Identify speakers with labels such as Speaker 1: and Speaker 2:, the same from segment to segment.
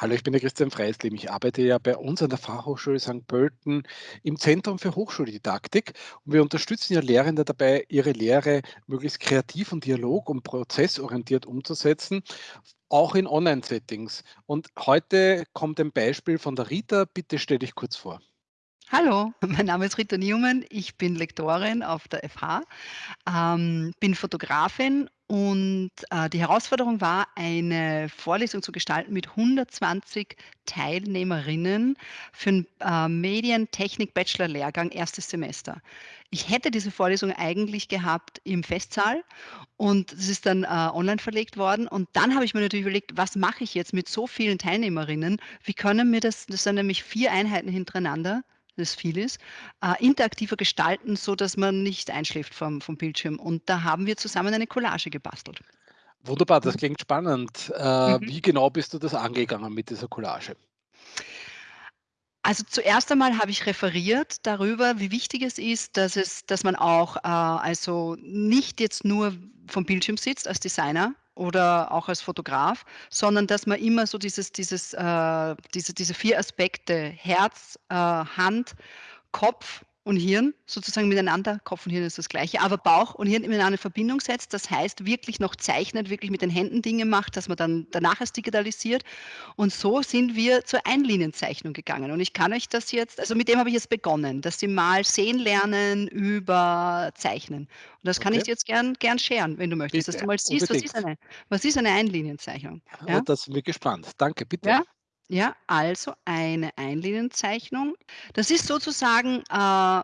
Speaker 1: Hallo, ich bin der Christian Freislim. Ich arbeite ja bei uns an der Fachhochschule St. Pölten im Zentrum für Hochschuldidaktik und wir unterstützen ja Lehrende dabei, ihre Lehre möglichst kreativ und dialog- und prozessorientiert umzusetzen, auch in Online-Settings. Und heute kommt ein Beispiel von der Rita. Bitte stell dich kurz vor.
Speaker 2: Hallo, mein Name ist Rita Newman. Ich bin Lektorin auf der FH, ähm, bin Fotografin und äh, die Herausforderung war, eine Vorlesung zu gestalten mit 120 Teilnehmerinnen für 'n, äh, Medientechnik-Bachelor-Lehrgang erstes Semester. Ich hätte diese Vorlesung eigentlich gehabt im Festsaal und es ist dann, äh, online verlegt worden und dann habe ich mir natürlich überlegt: „Was mache ich jetzt mit so vielen Teilnehmerinnen? Wie können wir das“ das sind nämlich 4 Einheiten hintereinander das viel ist, äh, interaktiver gestalten, so dass man nicht einschläft vom vom Bildschirm. Und da haben wir zusammen eine Collage gebastelt.
Speaker 1: Wunderbar, das klingt spannend. Äh,
Speaker 2: Mhm.
Speaker 1: wie genau bist du das angegangen mit dieser Collage?
Speaker 2: Also, zuerst einmal habe ich referiert darüber, wie wichtig es ist, dass es dass man auch, äh, also nicht jetzt nur vom Bildschirm sitzt als Designer oder auch als Fotograf, sondern dass man immer so dieses dieses, äh diese diese 4 Aspekte Herz, äh, Hand, Kopf und Hirn sozusagen miteinander Kopf und Hirn ist das Gleiche, aber Bauch und Hirn miteinander in Verbindung setzt. Das heißt, wirklich noch zeichnet, wirklich mit den Händen Dinge macht, dass man dann danach es digitalisiert. Und so sind wir zur Einlinienzeichnung gegangen. Und ich kann euch das jetzt also mit dem habe ich jetzt begonnen, dass sie mal sehen lernen über Zeichnen. Und das kann ich
Speaker 1: Okay,
Speaker 2: dir jetzt gern gern sharen, wenn du möchtest, dass du
Speaker 1: bitte,
Speaker 2: mal siehst, was ist eine was ist eine Einlinienzeichnung, ja?
Speaker 1: da sind wir gespannt. Danke, bitte.
Speaker 2: Ja? Ja, also eine Einlinienzeichnung. Das ist sozusagen, äh,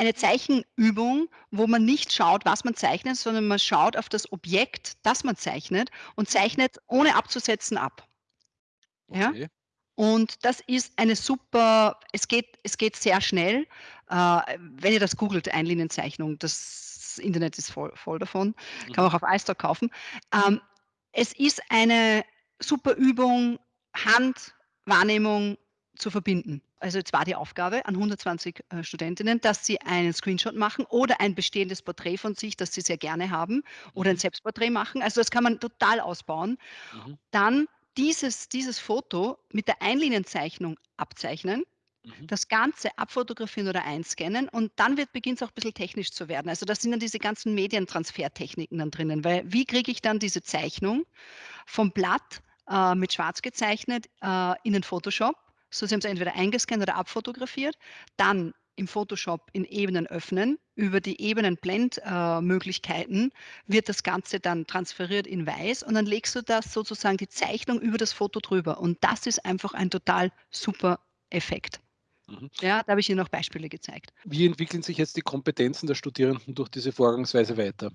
Speaker 2: eine Zeichenübung, wo man nicht schaut, was man zeichnet, sondern man schaut auf das Objekt, das man zeichnet und
Speaker 1: Mhm.
Speaker 2: zeichnet ohne abzusetzen ab, ja?
Speaker 1: Okay.
Speaker 2: Und das ist eine super es geht es geht sehr schnell. Äh, wenn ihr das googelt, Einlinienzeichnung, das Internet ist voll voll davon, kann
Speaker 1: Mhm.
Speaker 2: man auch auf iStock kaufen. Ähm, es ist eine super Übung, Handwahrnehmung zu verbinden. Also, jetzt war die Aufgabe an 120, äh, Studentinnen, dass sie einen Screenshot machen oder ein bestehendes Porträt von sich, das sie sehr gerne haben oder ein
Speaker 1: Mhm.
Speaker 2: Selbstporträt machen. Also, das kann man total ausbauen.
Speaker 1: Mhm.
Speaker 2: Dann dieses dieses Foto mit der Einlinienzeichnung abzeichnen,
Speaker 1: Mhm.
Speaker 2: das Ganze abfotografieren oder einscannen und dann wird beginnt's auch bisschen technisch zu werden. Also, da sind dann diese ganzen Medientransfertechniken dann drinnen, weil wie kriege ich dann diese Zeichnung vom Blatt, äh, mit schwarz gezeichnet, äh, in den Photoshop? So, sie haben's entweder eingescannt oder abfotografiert, dann im Photoshop in Ebenen öffnen. Über die Ebenenblend äh, wird das Ganze dann transferiert in weiß und dann legst du das sozusagen die Zeichnung über das Foto drüber und das ist einfach ein total super Effekt.
Speaker 1: Mhm.
Speaker 2: Ja, da habe ich ihr noch Beispiele gezeigt.
Speaker 1: Wie entwickeln sich jetzt die Kompetenzen der Studierenden durch diese Vorgangsweise weiter?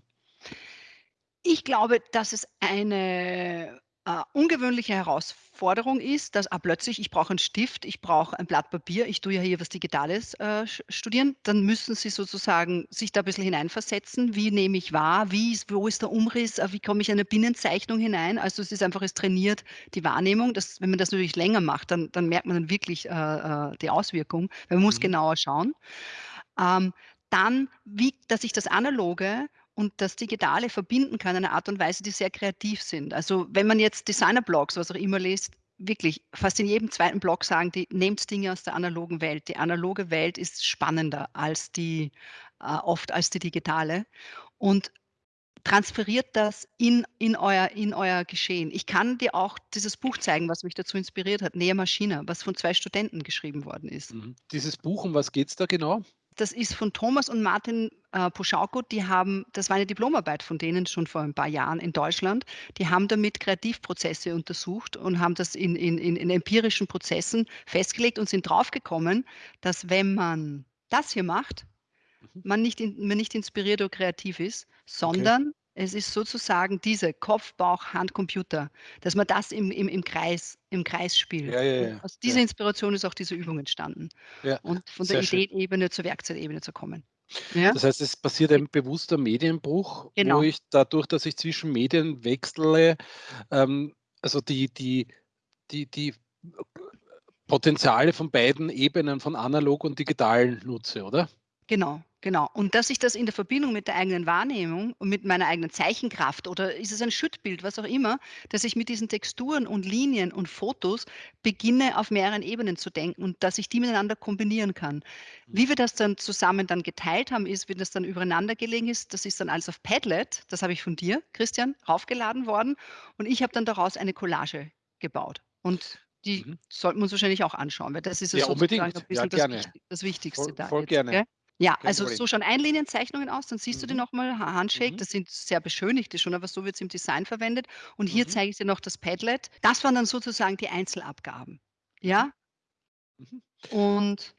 Speaker 2: Ich glaube, dass es eine, äh, ungewöhnliche Herausforderung ist, dass, ah, plötzlich ich brauche 'n Stift, ich brauche ein Blatt Papier, ich tue ja hier was Digitales, äh, studieren. Dann müssen sie sozusagen sich da bisschen hineinversetzen. Wie nehme ich wahr? Wie ist wo ist der Umriss? Äh, wie komme ich in eine Binnenzeichnung hinein? Also, es ist einfach es trainiert die Wahrnehmung. Das wenn man das natürlich länger macht, dann dann merkt man dann wirklich, äh, äh, die Auswirkung, weil man muss
Speaker 1: Mhm.
Speaker 2: genauer schauen. Ähm, dann, wie dass ich das Analoge und das Digitale verbinden kann in einer Art und Weise, die sehr kreativ sind. Also, wenn man jetzt Designer-Blogs, was auch immer liest, wirklich fast in jedem zweiten Blog sagen die: „Nehmt Dinge aus der analogen Welt.“ Die analoge Welt ist spannender als die äh, oft als die digitale und transferiert das in in euer in euer Geschehen. Ich kann dir auch dieses Buch zeigen, was mich dazu inspiriert hat, „Nea Machina“, was von 2 Studenten geschrieben worden ist.
Speaker 1: Mhm. Dieses Buch, um was geht's da genau?
Speaker 2: Das ist von Thomas und Martin, äh, Poschauko. Die haben das war eine Diplomarbeit von denen schon vor 'n paar Jahren in Deutschland. Die haben damit Kreativprozesse untersucht und haben das in in in empirischen Prozessen festgelegt und sind draufgekommen, dass wenn man das hier macht,
Speaker 1: Mhm.
Speaker 2: man nicht in man nicht inspiriert oder kreativ ist,
Speaker 1: Okay.
Speaker 2: Es ist sozusagen diese Kopf, Bauch, Hand, Computer, dass man das im im im Kreis im Kreis
Speaker 1: Ja,
Speaker 2: spielt.
Speaker 1: ja,
Speaker 2: Und
Speaker 1: ja,
Speaker 2: aus dieser
Speaker 1: ja.
Speaker 2: Inspiration ist auch diese Übung entstanden
Speaker 1: Ja,
Speaker 2: und von der. Ideenebene zur Werkzeugebene zu kommen. Ja?
Speaker 1: Das heißt, es passiert ein bewusster Medienbruch, wo
Speaker 2: genau.
Speaker 1: ich dadurch, dass ich zwischen Medien wechsle, ähm, also die die die die Potenziale von beiden Ebenen, von analog und digital nutze, oder?
Speaker 2: Genau, Genau. Und dass ich das in der Verbindung mit der eigenen Wahrnehmung und mit meiner eigenen Zeichenkraft oder ist es ein Schüttbild, was auch immer, dass ich mit diesen Texturen und Linien und Fotos beginne, auf mehreren Ebenen zu denken und dass ich die miteinander kombinieren kann.
Speaker 1: Mhm.
Speaker 2: Wie wir das dann zusammen dann geteilt haben, ist, wenn das dann übereinander gelegen ist, das ist dann alles auf Padlet, das habe ich von dir, Christian, raufgeladen worden und ich habe dann daraus eine Collage gebaut. Und die
Speaker 1: Mhm.
Speaker 2: sollten wir uns wahrscheinlich auch anschauen, weil das ist ja
Speaker 1: Ja,
Speaker 2: sozusagen ein
Speaker 1: unbedingt. Ja,
Speaker 2: bisschen das
Speaker 1: gerne.
Speaker 2: Wichti das Wichtigste
Speaker 1: Voll
Speaker 2: da
Speaker 1: voll
Speaker 2: jetzt,
Speaker 1: gerne.
Speaker 2: gell? Ja,
Speaker 1: Kein
Speaker 2: also
Speaker 1: Problem.
Speaker 2: so schauen Einlinienzeichnungen aus, dann siehst du die
Speaker 1: Mhm.
Speaker 2: noch mal Ha Handshake,
Speaker 1: Mhm.
Speaker 2: das sind sehr beschönigte schon, aber so wird's im Design verwendet. Und hier
Speaker 1: Mhm.
Speaker 2: zeige ich dir noch das Padlet. Das waren dann sozusagen die Einzelabgaben,
Speaker 1: Mhm.
Speaker 2: ja?
Speaker 1: Mhm.
Speaker 2: Und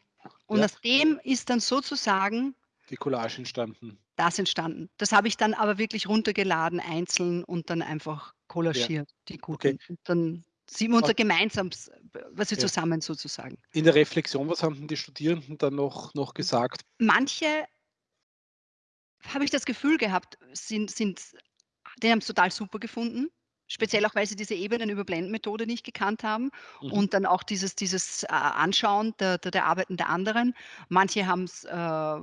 Speaker 2: und
Speaker 1: Ja.
Speaker 2: aus dem ist dann sozusagen
Speaker 1: Die Collage entstanden.
Speaker 2: das entstanden. Das habe ich dann aber wirklich runtergeladen einzeln und dann einfach
Speaker 1: Ja.
Speaker 2: collagiert, die
Speaker 1: Okay.
Speaker 2: guten. Und dann wir unser Gemeinsames, was wir
Speaker 1: Ja.
Speaker 2: zusammen sozusagen.
Speaker 1: In der Reflexion, was haben denn die Studierenden dann noch noch gesagt?
Speaker 2: Manche habe ich das Gefühl gehabt, sind sind die haben's total super gefunden. Speziell auch, weil sie diese Ebenen-Überblenden-Methode nicht gekannt haben
Speaker 1: Mhm.
Speaker 2: und dann auch dieses dieses, äh, Anschauen der der der Arbeiten der anderen. Manche haben's, äh,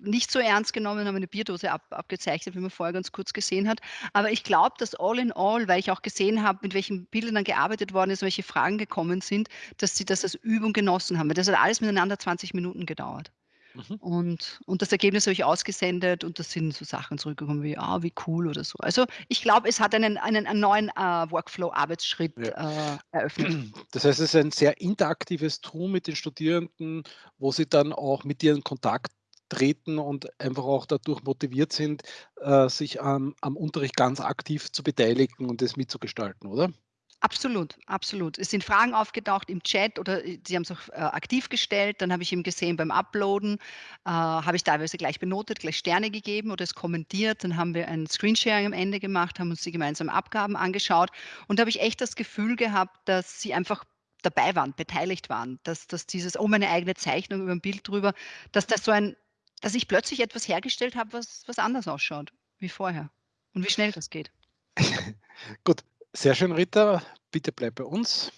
Speaker 2: nicht so ernst genommen, haben eine Bierdose ab abgezeichnet, wie man vorher ganz kurz gesehen hat. Aber ich glaube, dass all in all, weil ich auch gesehen habe, mit welchen Bildern dann gearbeitet worden ist, welche Fragen gekommen sind, dass sie das als Übung genossen haben, weil das hat alles miteinander 20 Minuten gedauert.
Speaker 1: Mhm.
Speaker 2: Und und das Ergebnis habe ich ausgesendet und da sind so Sachen zurückgekommen wie: „Ah, wie cool“ oder so. Also, ich glaube, es hat einen einen einen neuen, äh, Workflow-Arbeitsschritt,
Speaker 1: Ja.
Speaker 2: äh, eröffnet.
Speaker 1: Das heißt, es ist ein sehr interaktives Tool mit den Studierenden, wo sie dann auch mit dir in Kontakt treten und einfach auch dadurch motiviert sind, äh, sich am am Unterricht ganz aktiv zu beteiligen und das mitzugestalten, oder?
Speaker 2: Absolut, absolut. Es sind Fragen aufgetaucht im Chat oder, äh, sie haben's auch, äh, aktiv gestellt. Dann habe ich eben gesehen beim Uploaden, äh, habe ich teilweise gleich benotet, gleich Sterne gegeben oder es kommentiert. Dann haben wir ein Screensharing am Ende gemacht, haben uns die gemeinsamen Abgaben angeschaut und da habe ich echt das Gefühl gehabt, dass sie einfach dabei waren, beteiligt waren, dass dass dieses: „Oh, meine eigene Zeichnung über 'n Bild drüber“, dass das so ein dass ich plötzlich etwas hergestellt habe, was was anders ausschaut wie vorher und wie schnell das geht.
Speaker 1: Gut, sehr schön, Rita. Bitte bleib bei uns.